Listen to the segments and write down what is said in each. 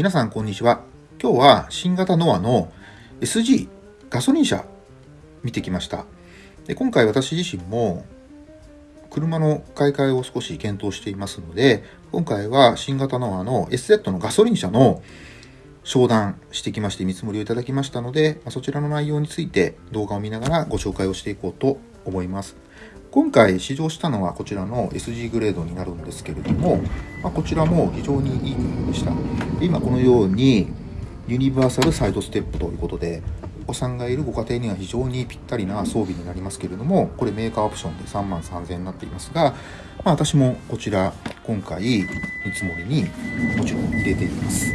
皆さんこんにちは。今日は新型ノアの SG ガソリン車見てきました。で今回私自身も車の買い替えを少し検討していますので、今回は新型ノアの SZ のガソリン車の商談してきまして見積もりをいただきましたので、そちらの内容について動画を見ながらご紹介をしていこうと思います。今回試乗したのはこちらの SG グレードになるんですけれども、まあ、こちらも非常にいい車でした。今このようにユニバーサルサイドステップということで、お子さんがいるご家庭には非常にぴったりな装備になりますけれども、これメーカーオプションで3万3000円になっていますが、まあ、私もこちら今回見積もりにもちろん入れています。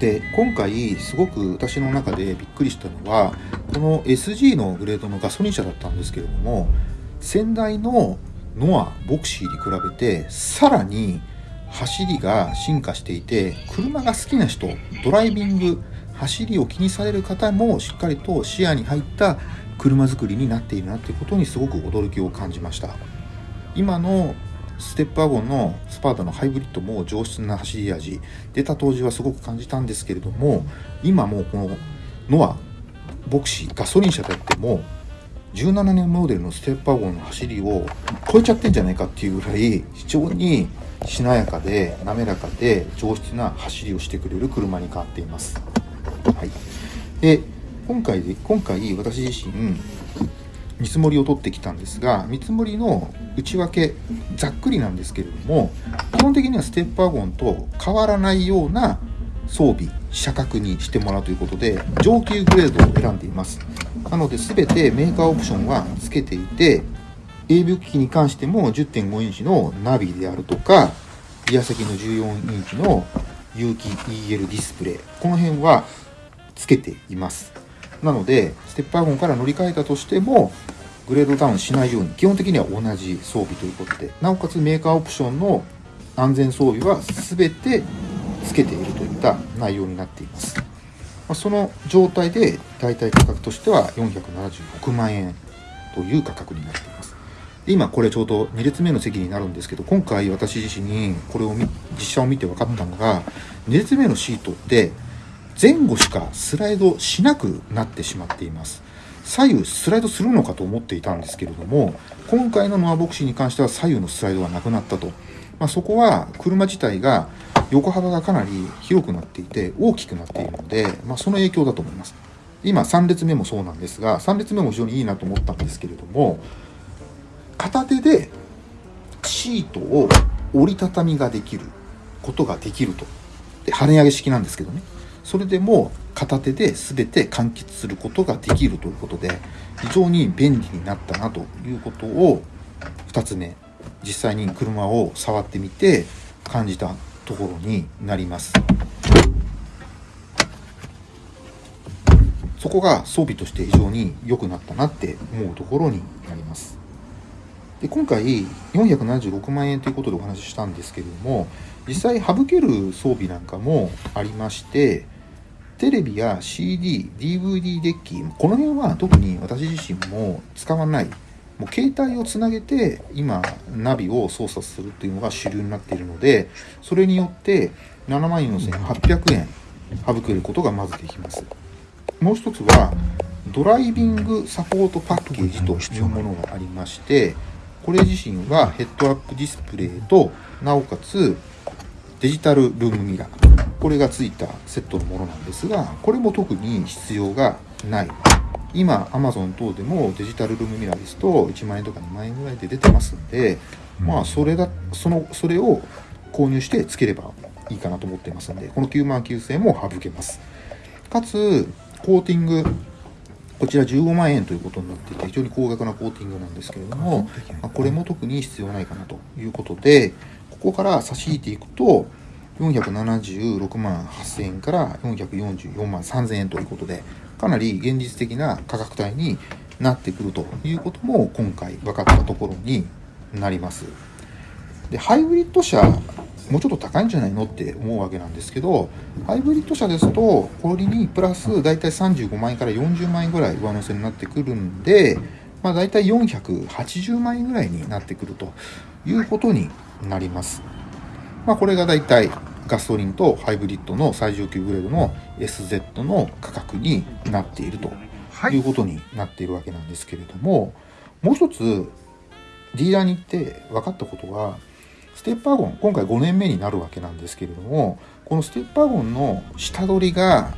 で今回すごく私の中でびっくりしたのはこの SG のグレードのガソリン車だったんですけれども先代のノアボクシーに比べてさらに走りが進化していて車が好きな人ドライビング走りを気にされる方もしっかりと視野に入った車作りになっているなということにすごく驚きを感じました。今のステップワゴンのスパータのハイブリッドも上質な走り味出た当時はすごく感じたんですけれども今もこのノアボクシーガソリン車であっても17年モデルのステップワゴンの走りを超えちゃってんじゃないかっていうぐらい非常にしなやかで滑らかで上質な走りをしてくれる車に変わっています。はい、で今回で今回私自身見積もりを取ってきたんですが見積もりの内訳ざっくりなんですけれども基本的にはステップワゴンと変わらないような装備車格にしてもらうということで上級グレードを選んでいますなので全てメーカーオプションは付けていて AV 機器に関しても10.5インチのナビであるとかリア席の14インチの有機 EL ディスプレイこの辺は付けています。なのでステップワゴンから乗り換えたとしてもグレードダウンしないように基本的には同じ装備ということでなおかつメーカーオプションの安全装備は全て付けているといった内容になっています。まその状態で大体価格としては476万円という価格になっています。今これちょうど2列目の席になるんですけど今回私自身にこれを実写を見て分かったのが2列目のシートって前後しかスライドしなくなってしまっています。左右スライドするのかと思っていたんですけれども今回のノアボクシーに関しては左右のスライドがなくなったと、まあ、そこは車自体が横幅がかなり広くなっていて大きくなっているので、まあ、その影響だと思います。今3列目もそうなんですが3列目も非常にいいなと思ったんですけれども片手でシートを折りたたみができることができると。で跳ね上げ式なんですけどね。それでも片手で全て完結することができるということで非常に便利になったなということを2つ目実際に車を触ってみて感じたところになります。そこが装備として非常に良くなったなって思うところになります。で今回476万円ということでお話ししたんですけれども実際省ける装備なんかもありましてテレビや CD、DVD デッキこの辺は特に私自身も使わないもう携帯をつなげて今ナビを操作するというのが主流になっているのでそれによって7万4800円省けることがまずできます。もう一つはドライビングサポートパッケージというものがありましてこれ自身はヘッドアップディスプレイとなおかつデジタルルームミラー。これがついたセットのものなんですがこれも特に必要がない。今 Amazon 等でもデジタルルームミラーですと1万円とか2万円ぐらいで出てますんで、まあそれだそのそれを購入してつければいいかなと思ってますんでこの9万9000円も省けます。かつコーティングこちら15万円ということになっていて非常に高額なコーティングなんですけれども、まあ、これも特に必要ないかなということでここから差し引いていくと476万8000円から444万3000円ということでかなり現実的な価格帯になってくるということも今回分かったところになります。でハイブリッド車もうちょっと高いんじゃないのって思うわけなんですけどハイブリッド車ですとこれにプラス大体35万円から40万円ぐらい上乗せになってくるんで、まあ、大体480万円ぐらいになってくるということになります。まあ、これが大体ガソリンとハイブリッドの最上級グレードの SZ の価格になっているとい。うことになっているわけなんですけれども、もう一つディーラーに行って分かったことはステップワゴン今回5年目になるわけなんですけれどもこのステップワゴンの下取りが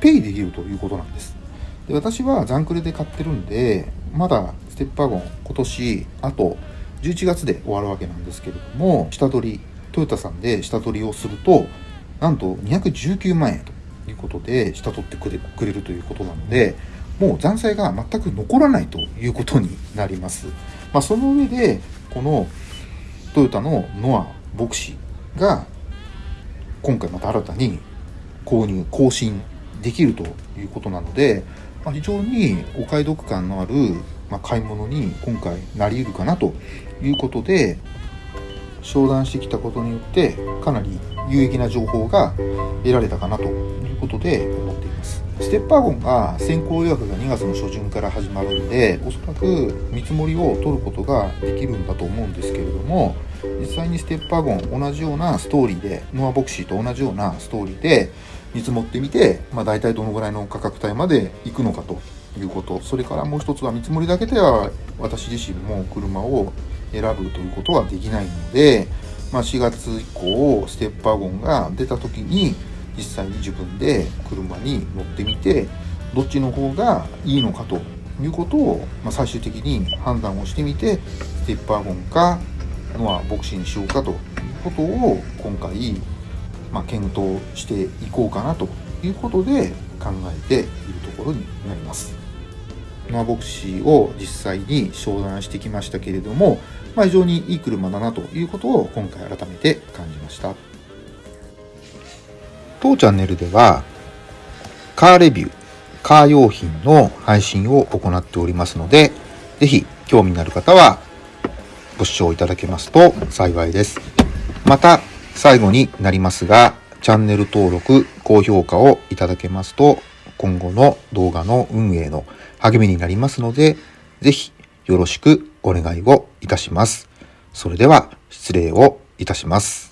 ペイできるということなんです。で私はザンクレで買ってるんでまだステップワゴン今年あと11月で終わるわけなんですけれども下取りトヨタさんで下取りをするとなんと219万円ということで下取ってくれくれるということなのでもう残債が全く残らないということになります、まあ、その上でこのトヨタのノアボクシが今回また新たに購入更新できるということなので、まあ、非常にお買い得感のある、まあ、買い物に今回なり得るかなということで商談してきたことによってかなり有益な情報が得られたかなということで思っています。ステップワゴンが先行予約が2月の初旬から始まるんでおそらく見積もりを取ることができるんだと思うんですけれども実際にステップワゴン同じようなストーリーでノアボクシーと同じようなストーリーで見積もってみて、まあ、大体どのぐらいの価格帯まで行くのかということ。それからもう一つは見積もりだけでは私自身も車を選ぶということはできないので、まあ、4月以降ステップワゴンが出た時に実際に自分で車に乗ってみてどっちの方がいいのかということを、まあ、最終的に判断をしてみてステップワゴンかノアボクシーにしようかということを今回、まあ、検討していこうかなということで考えているところになります。ノアボクシーを実際に商談してきましたけれども、まあ、非常にいい車だなということを今回改めて感じました。当チャンネルではカーレビュー、カー用品の配信を行っておりますので、ぜひ興味のある方はご視聴いただけますと幸いです。また、最後になりますが、チャンネル登録、高評価をいただけますと、今後の動画の運営の励みになりますので、ぜひよろしくお願いをいたします。それでは失礼をいたします。